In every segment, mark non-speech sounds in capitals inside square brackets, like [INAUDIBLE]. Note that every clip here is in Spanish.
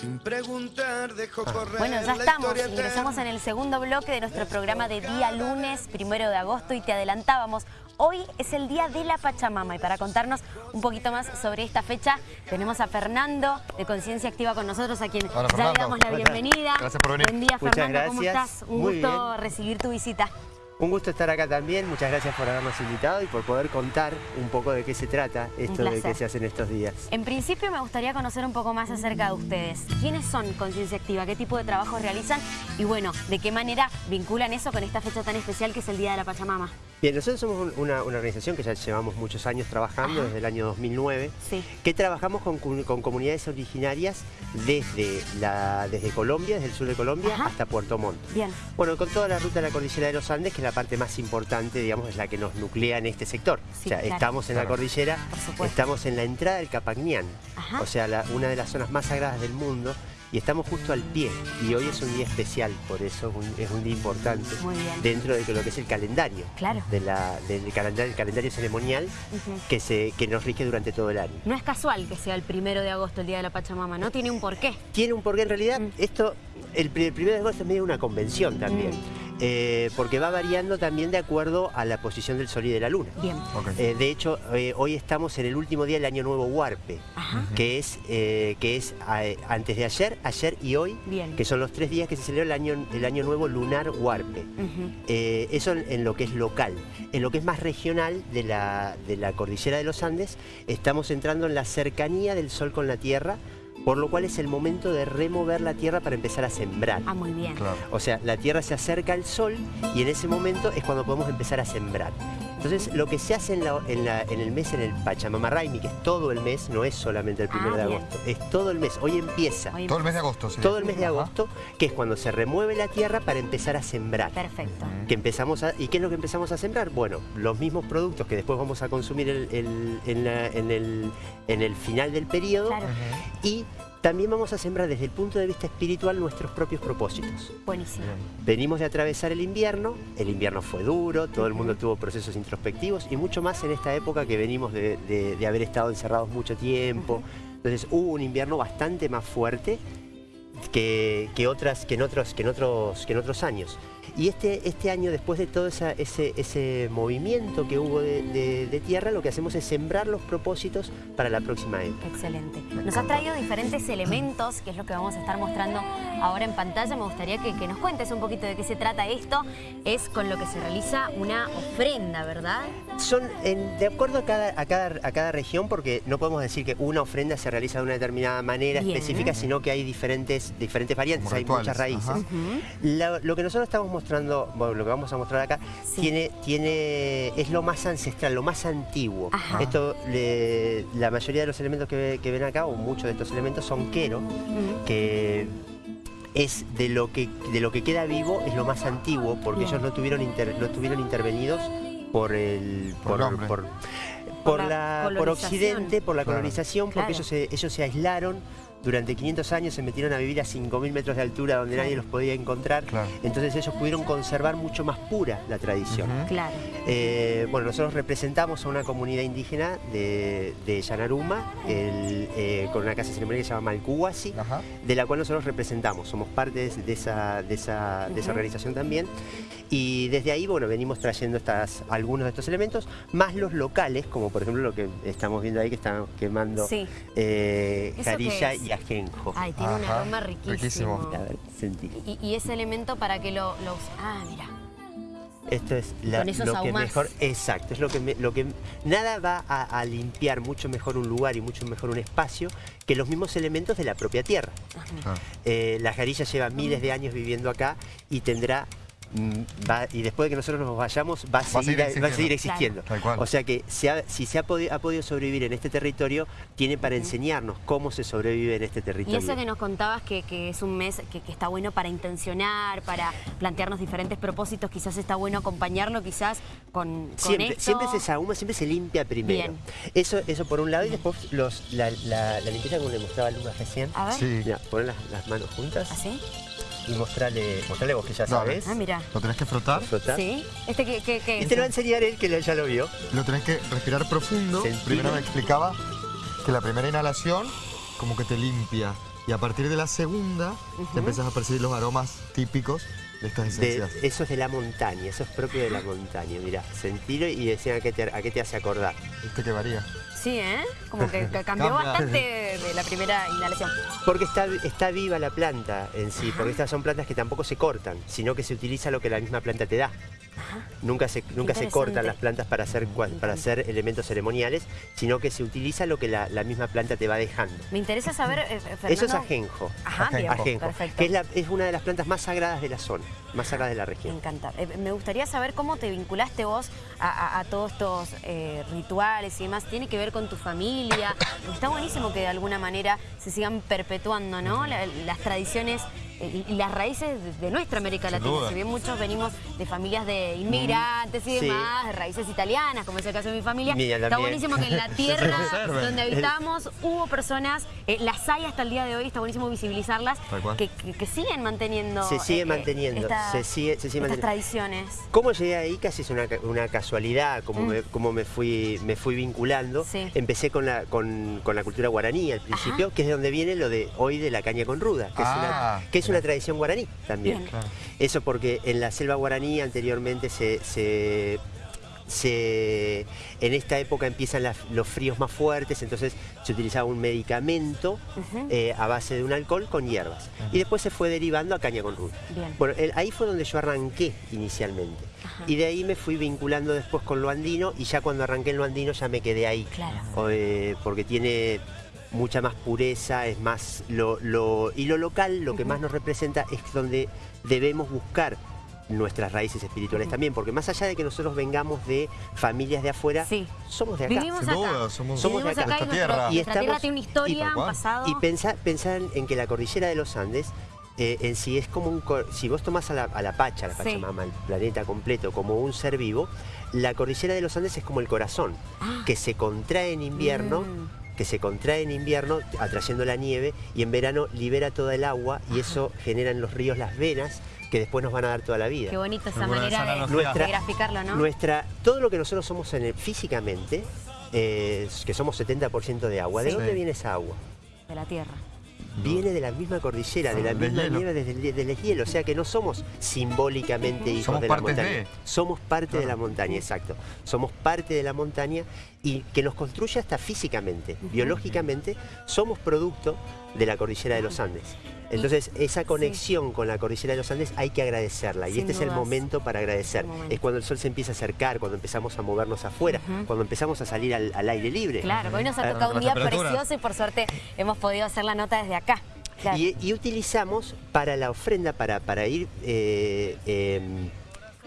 Sin preguntar, dejo Ah. correr Bueno, ya estamos, ingresamos en el segundo bloque de nuestro programa de día lunes, primero de agosto, y te adelantábamos. Hoy es el día de la Pachamama y para contarnos un poquito más sobre esta fecha tenemos a Fernando de Conciencia Activa con nosotros, a quien Hola, ya le damos la bienvenida. Gracias por venir. Buen día, Muchas Fernando, ¿cómo gracias. estás? Un Muy gusto bien. recibir tu visita. Un gusto estar acá también, muchas gracias por habernos invitado y por poder contar un poco de qué se trata esto de que se hace en estos días. En principio me gustaría conocer un poco más acerca de ustedes. ¿Quiénes son Conciencia Activa? ¿Qué tipo de trabajo realizan? Y bueno, ¿de qué manera vinculan eso con esta fecha tan especial que es el Día de la Pachamama? Bien, nosotros somos un- una, una organización que ya llevamos muchos años trabajando, Ajá. desde el año 2009, Sí. que trabajamos con, con comunidades originarias desde, la, desde Colombia, desde el sur de Colombia, Ajá. hasta Puerto Montt. Bien. Bueno, con toda la ruta de la cordillera de los Andes, que es la parte más importante, digamos, es la que nos nuclea en este sector. Sí, o sea, claro. estamos en la cordillera, estamos en la entrada del Capagnián, Ajá. o sea, la- una de las zonas más sagradas del mundo, y estamos justo al pie. Y hoy es un día especial, por eso es un, día importante Muy bien. dentro de lo que es el calendario. Claro. de la- del calendario, el calendario ceremonial que, se, que nos rige durante todo el año. No es casual que sea el primero de agosto el Día de la Pachamama, ¿no? Tiene un porqué. Tiene un porqué, en realidad, Mm. esto, el, pri- el primero de agosto es medio una convención también, Mm. Eh, porque va variando también de acuerdo a la posición del sol y de la luna. Bien. Eh, de hecho, eh, hoy estamos en el último día del año nuevo Huarpe, Ajá. que es, eh, que es antes de ayer, ayer y hoy, Bien. que son los tres días que se celebra el año, el año nuevo lunar Huarpe. Eh, eso en, en lo que es local. En lo que es más regional de la, de la cordillera de los Andes, estamos entrando en la cercanía del sol con la tierra, por lo cual es el momento de remover la tierra para empezar a sembrar. Ah, muy bien. Claro. O sea, la tierra se acerca al sol y en ese momento es cuando podemos empezar a sembrar. Entonces, lo que se hace en, la- en la- en el mes, en el Pachamama Raimi, que es todo el mes, no es solamente el Ah, primero de bien. agosto, es todo el mes. Hoy empieza Hoy- Todo el mes de agosto, sí. todo el mes de Ajá. agosto, que es cuando se remueve la tierra para empezar a sembrar Perfecto. Que empezamos a, ¿Y qué es lo que empezamos a sembrar? Bueno, los mismos productos que después vamos a consumir el- el- en, la- en el, en el final del periodo Claro. Y también vamos a sembrar desde el punto de vista espiritual nuestros propios propósitos. Buenísimo. Venimos de atravesar el invierno, el invierno fue duro, todo el mundo tuvo procesos introspectivos y mucho más en esta época que venimos de, de- de haber estado encerrados mucho tiempo. Entonces hubo un invierno bastante más fuerte que, que otras, que, en otros, que, en otros, que en otros años. Y este, este año, después de todo esa- ese, ese movimiento que hubo de, de- de tierra, lo que hacemos es sembrar los propósitos para la próxima época. Excelente. Nos has traído diferentes elementos, que es lo que vamos a estar mostrando ahora en pantalla. Me gustaría que, que nos cuentes un poquito de qué se trata esto. Es con lo que se realiza una ofrenda, ¿verdad? Son en- de acuerdo a cada, a, cada, a cada región, porque no podemos decir que una ofrenda se realiza de una determinada manera Bien. específica, sino que hay diferentes, diferentes variantes, Como hay rituales, muchas raíces. lo que nosotros estamos mostrando, bueno, lo que vamos a mostrar acá, Sí. tiene, tiene, es lo más ancestral, lo más antiguo. Ajá. Esto, le- la mayoría de los elementos que, ve- que ven acá, o muchos de estos elementos, son quero, Ujú. que es de lo que, de lo que queda vivo, es lo más antiguo, porque Bien. ellos no tuvieron, inter- no estuvieron intervenidos por el, Por por, Por por la la, por. Occidente, por la Claro. colonización, porque Claro. ellos se, ellos se aislaron durante 500 años, se metieron a vivir a 5.000 metros de altura donde Claro. nadie los podía encontrar. Claro. Entonces ellos pudieron conservar mucho más pura la tradición. Claro. Eh, bueno, nosotros representamos a una comunidad indígena de, de Yanaruma, el, eh, con una casa ceremonial que se llama Malcuhuasi, Ajá. de la cual nosotros representamos, somos parte de, de esa, de, esa, de esa Ujú. organización también. Y desde ahí, bueno, venimos trayendo estas, algunos de estos elementos, más los locales, como por ejemplo lo que estamos viendo ahí, que están quemando Sí. eh, ¿Eso qué jarilla es? Y ajenjo. Ay, tiene un Ajá. aroma riquísimo. Riquísimo. A ver, sentí. Y, y ese elemento para que lo, lo Ah, mira. Esto es la- Con esos lo que mejor, exacto, es lo que, me- lo que nada va a, a limpiar mucho mejor un lugar y mucho mejor un espacio que los mismos elementos de la propia tierra. Claro. Eh, la jarilla lleva miles de años viviendo acá y tendrá va- y después de que nosotros nos vayamos va a seguir, seguir va a seguir existiendo. O sea que se ha- si se ha, podi- ha podido sobrevivir en este territorio, tiene para enseñarnos cómo se sobrevive en este Y territorio. eso que nos contabas que, que es un mes que, que está bueno para intencionar, para plantearnos diferentes propósitos, quizás está bueno acompañarlo quizás con, con Siempre, esto. siempre se sahuma, siempre se limpia primero. Bien. Eso, eso por un lado, y después los, la, la- la limpieza como le mostraba Luna recién. A ver, Sí. Mira, poner las, las manos juntas ¿así? Y mostrarle, mostrarle vos que ya sabes. Ah, mira. Lo tenés que frotar. ¿Este que, que, que Y te lo va a enseñar él que ya lo vio. lo tenés que respirar profundo. Sentir. Primero me explicaba que la primera inhalación como que te limpia Y a partir de la segunda, te empezás a percibir los aromas típicos de estas De- esencias. eso es de la montaña, eso es propio de la montaña, mirá, sentirlo y decían a qué te, a qué te hace acordar. Viste que varía. Sí, ¿eh? Como que [LAUGHS] que cambió Cambia. bastante de la primera inhalación. Porque está, está viva la planta en sí, porque estas son plantas que tampoco se cortan, sino que se utiliza lo que la misma planta te da. Nunca se, nunca se cortan las plantas para hacer, para hacer elementos ceremoniales, sino que se utiliza lo que la, la misma planta te va dejando. Me interesa saber, eh, Fernando... Eso es ajenjo. Ajá, bien, Ajenjo, perfecto. que es, la- es una de las plantas más sagradas de la zona, más sagradas de la Me región. encanta. Eh, me gustaría saber cómo te vinculaste vos a, a- a todos estos eh, rituales y demás. ¿Tiene que ver con tu familia? Está buenísimo que de alguna manera se sigan perpetuando, ¿no? La- las tradiciones y, y las raíces de, nuestra América Sin Latina. duda. Si bien muchos venimos de familias de inmigrantes y Sí. demás, de raíces italianas, como es el caso de mi familia, Mía está buenísimo que en la [LAUGHS] tierra donde habitamos hubo personas, eh, las hay hasta el día de hoy, está buenísimo visibilizarlas, que, que- que siguen manteniendo Se sigue eh, manteniendo, estas- se sigue, se sigue estas manteniendo. tradiciones. ¿Cómo llegué ahí? Casi es una, ca- una casualidad, como, Mm. me, como me, fui, me fui vinculando. Sí. Empecé con la, con, con la cultura guaraní al principio, que es de donde viene lo de hoy de la caña con ruda, que, es, Ah, una, que es una tradición guaraní también. Claro. Eso porque en la selva guaraní anteriormente se... se- se- en esta época empiezan las- los fríos más fuertes, entonces se utilizaba un medicamento eh, a base de un alcohol con hierbas. Y después se fue derivando a caña con ruda. Bueno, el- ahí fue donde yo arranqué inicialmente. Y de ahí me fui vinculando después con lo andino y ya cuando arranqué en lo andino ya me quedé ahí. Claro. Eh, porque tiene mucha más pureza, es más lo, lo- y lo local, lo que más nos representa es donde debemos buscar nuestras raíces espirituales también, porque más allá de que nosotros vengamos de familias de afuera, Sí. somos de acá. Vivimos acá. duda, somos- Somos de acá. acá y Esta nuestro- tierra. nuestra Y tierra estamos- tiene una historia, y- un pasado. Y pensar, pensar en que la cordillera de los Andes eh, en sí es como un... cor- Si vos tomás a la, a la Pacha, a la Sí. Pachamama, el planeta completo, como un ser vivo, la cordillera de los Andes es como el corazón, Ah. que se contrae en invierno, Mm. Que se contrae en invierno atrayendo la nieve y en verano libera toda el agua y eso genera en los ríos las venas que después nos van a dar toda la vida. Qué bonita esa Muy manera de, de graficarlo, ¿no? Nuestra, todo lo que nosotros somos en el- físicamente, eh, que somos 70% de agua, ¿de Sí. dónde Sí. viene esa agua? De la tierra. Viene de la misma cordillera, de la misma hielo. nieve desde el, del hielo. O sea que no somos simbólicamente hijos Somos de la montaña. de. Somos parte de la montaña, exacto. Somos parte de la montaña y que nos construye hasta físicamente, biológicamente, somos producto de la cordillera de los Andes. Entonces, esa conexión con la cordillera de los Andes hay que agradecerla. Y este es el momento para agradecer. Momento. Es cuando el sol se empieza a acercar, cuando empezamos a movernos afuera, cuando empezamos a salir al, al aire libre. Claro, hoy nos ha tocado un día precioso y por suerte hemos podido hacer la nota desde acá. Claro. Y, y utilizamos para la ofrenda, para, para ir eh, em,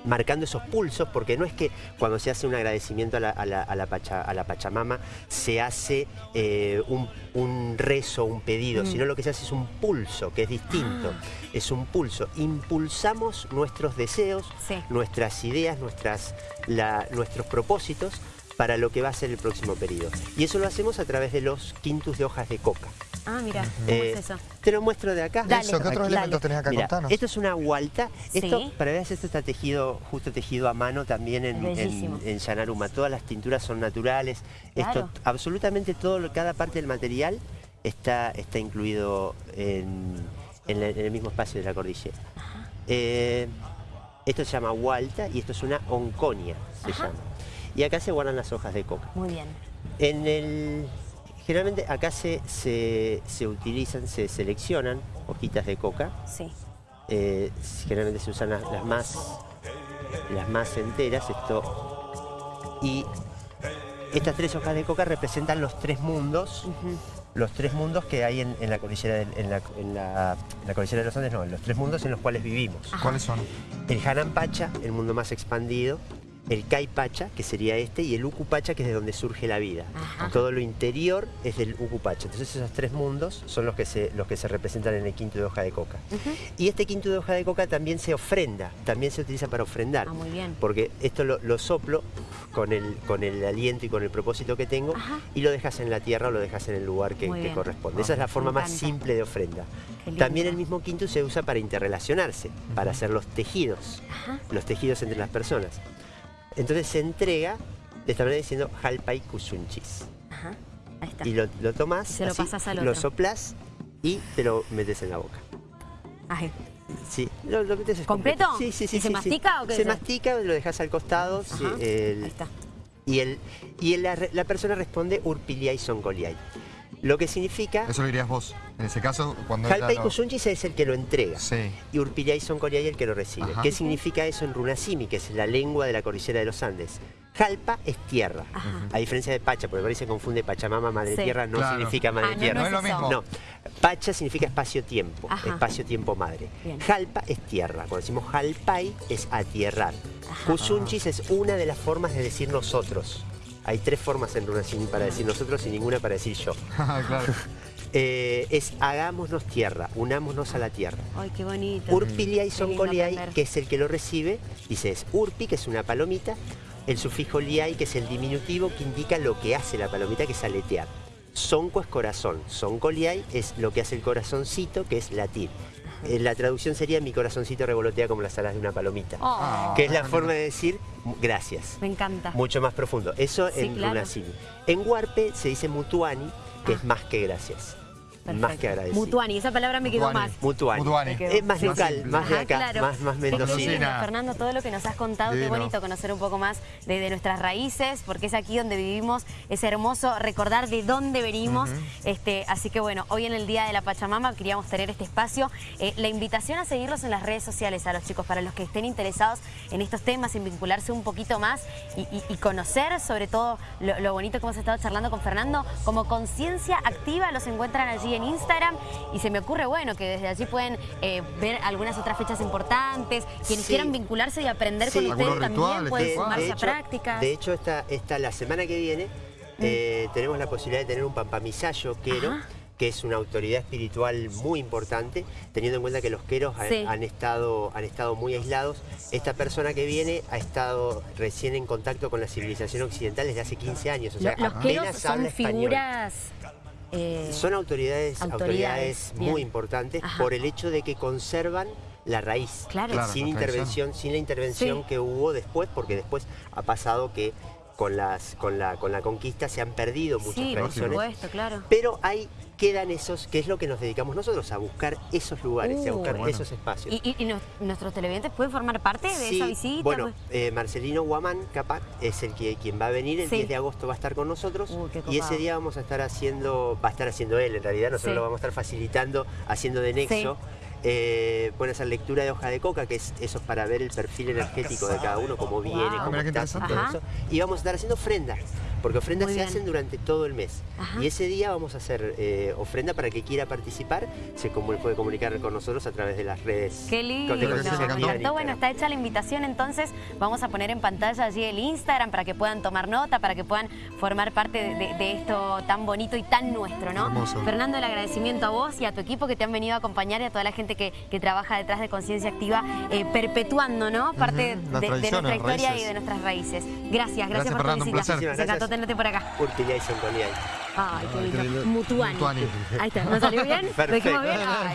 marcando esos pulsos, porque no es que cuando se hace un agradecimiento a la, a la- a la Pacha- a la Pachamama se hace eh, un, un rezo, un pedido, Mm. sino lo que se hace es un pulso, que es distinto. Ah. Es un pulso. Impulsamos nuestros deseos, Sí. nuestras ideas, nuestras, la- nuestros propósitos para lo que va a ser el próximo periodo. Y eso lo hacemos a través de los quintus de hojas de coca. Ah, mira, ¿cómo Eh, es eso? Te lo muestro de acá. Dale. Eso, ¿qué otros Dale. elementos tenés acá? Mira, Contanos. esto es una gualta. Esto, Sí. para ver, esto está tejido, justo tejido a mano también en, en, en Yanaruma. Todas las tinturas son naturales. Claro. Esto, absolutamente todo, cada parte del material está, está incluido en, en la- en el mismo espacio de la cordillera. Eh, esto se llama gualta y esto es una onconia, se Ajá. llama. Y acá se guardan las hojas de coca. Muy bien. En el, generalmente acá se, se, se utilizan, se seleccionan hojitas de coca. Sí. Eh, generalmente se usan las, las más, las más enteras. Esto, y estas tres hojas de coca representan los tres mundos, los tres mundos que hay en, en la cordillera del- en la, en la- en la cordillera de los Andes, no, los tres mundos en los cuales vivimos. ¿Cuáles son? El Hanan Pacha, el mundo más expandido, el Kai Pacha, que sería este, y el Uku Pacha, que es de donde surge la vida. Ajá. Todo lo interior es del Uku Pacha. Entonces esos tres mundos son los que se, los que se representan en el quinto de hoja de coca. Y este quinto de hoja de coca también se ofrenda, también se utiliza para ofrendar. Ah, muy bien. Porque esto lo, lo soplo con el, con el aliento y con el propósito que tengo Ajá. y lo dejas en la tierra o lo dejas en el lugar que, corresponde. Esa es la forma más simple de ofrenda. También el mismo quinto se usa para interrelacionarse, para hacer los tejidos, Ajá. los tejidos entre las personas. Entonces se entrega de esta manera diciendo Jalpai Kusunchis. Ajá. Ahí está. Y lo, Y se lo otro. soplás y te lo metes en la boca. Ay, Sí, lo, lo metes es ¿Completo? completo. Sí, sí, sí. ¿Y se sí, mastica sí. o qué Se es? mastica, lo dejas al costado. sí, Ajá, el- ahí está. y el, y el- la, persona responde urpiliai soncoliai. Lo que significa, Eso lo dirías vos. En ese caso, cuando y lo- Kusunchis es el que lo entrega. Sí. Y Urpillay Soncoliay el que lo recibe. Ajá. ¿Qué significa eso en Runasimi, que es la lengua de la cordillera de los Andes? Jalpa es tierra. Ajá. A diferencia de Pacha, porque parece se confunde Pachamama, madre Sí. tierra, no Claro. significa madre Ah, no, tierra. No es lo mismo. No, Pacha significa espacio-tiempo, espacio-tiempo madre. Bien. Jalpa es tierra. Cuando decimos Jalpai es atierrar. Ajá. Kusunchis es una de las formas de decir nosotros. Hay tres formas en Runasimi para decir nosotros y ninguna para decir yo. [LAUGHS] claro. [LAUGHS] Eh, es hagámonos tierra, unámonos a la tierra. Ay, qué bonito. Urpiliai aprender. que es el que lo recibe, dice es urpi, que es una palomita, el sufijo liai, que es el diminutivo que indica lo que hace la palomita, que es aletear. Sonco es corazón, soncoliai es lo que hace el corazoncito, que es latir. Eh, La traducción sería mi corazoncito revolotea como las alas de una palomita, Oh, que es la forma de decir gracias. me encanta. Mucho más profundo. Eso Sí, en claro. En Huarpe se dice mutuani, que Ah. es más que gracias. Más Perfecto. que agradecido. Mutuani, esa palabra me quedó Mutuani. más. Mutuani. Mutuani. Es más local, más de Ajá, acá, claro. más, más Mendocina. Fernando, todo lo que nos has contado, qué bonito conocer un poco más de, de nuestras raíces, porque es aquí donde vivimos, es hermoso recordar de dónde venimos. este, así que bueno, hoy en el Día de la Pachamama queríamos tener este espacio. Eh, la invitación a seguirlos en las redes sociales a los chicos, para los que estén interesados en estos temas, en vincularse un poquito más y, y- y conocer sobre todo lo, lo bonito que hemos estado charlando con Fernando, como conciencia activa, los encuentran allí en Instagram y se me ocurre, bueno, que desde allí pueden eh, ver algunas otras fechas importantes, quienes Sí. quieran vincularse y aprender Sí. con ustedes Algunos también rituales, pueden sumarse de a hecho, prácticas. de hecho esta, esta, la semana que viene eh, tenemos la posibilidad de tener un pampamisayo quero, Ajá. que es una autoridad espiritual muy importante, teniendo en cuenta que los queros han- Sí. han, estado, han estado muy aislados. Esta persona que viene ha estado recién en contacto con la civilización occidental desde hace 15 años. O sea, Lo- los apenas queros son español. figuras... eh, Son autoridades, autoridades, muy importantes Ajá. por el hecho de que conservan la raíz. Claro. Claro, sin intervención, sin la intervención Sí. que hubo después, porque después ha pasado que con las con la con la conquista se han perdido muchas sí, por tradiciones. supuesto, claro. Pero ahí quedan esos, que es lo que nos dedicamos nosotros, a buscar esos lugares, a Uh, buscar bueno. esos espacios. ¿Y, y- y nos- nuestros televidentes pueden formar parte de Sí, esa visita? Bueno, Pues- eh, Marcelino Guamán, Capac, es el que quien va a venir, el Sí. 10 de agosto va a estar con nosotros y ese día vamos a estar haciendo, va a estar haciendo él en realidad, nosotros Sí. lo vamos a estar facilitando, haciendo de nexo. Eh, pueden hacer lectura de hoja de coca, que es eso es para ver el perfil energético de cada uno, cómo viene, cómo Ah, está, todo eso. Y vamos a estar haciendo ofrendas, porque ofrendas Muy se bien. hacen durante todo el mes. Ajá. Y ese día vamos a hacer eh, ofrenda para que quiera participar, se comu- puede comunicar con nosotros a través de las redes. Qué lindo. Bueno, está hecha la invitación, entonces vamos a poner en pantalla allí el Instagram para que puedan tomar nota, para que puedan formar parte de, de- de esto tan bonito y tan nuestro, ¿no? Hermoso. Fernando, el agradecimiento a vos y a tu equipo que te han venido a acompañar y a toda la gente que, que trabaja detrás de Conciencia Activa, eh, perpetuando, ¿no? Parte de- nuestra historia raíces. y de nuestras raíces. Gracias, gracias, Gracias, por Fernando, tu un visita. Tenerte por acá. Soncoliay. Ay, qué Ay, qué lindo. lindo. Mutuani. Mutuani. Ahí está, ¿nos salió bien? [LAUGHS] ¿Lo dijimos Perfecto. bien? Ay. [LAUGHS]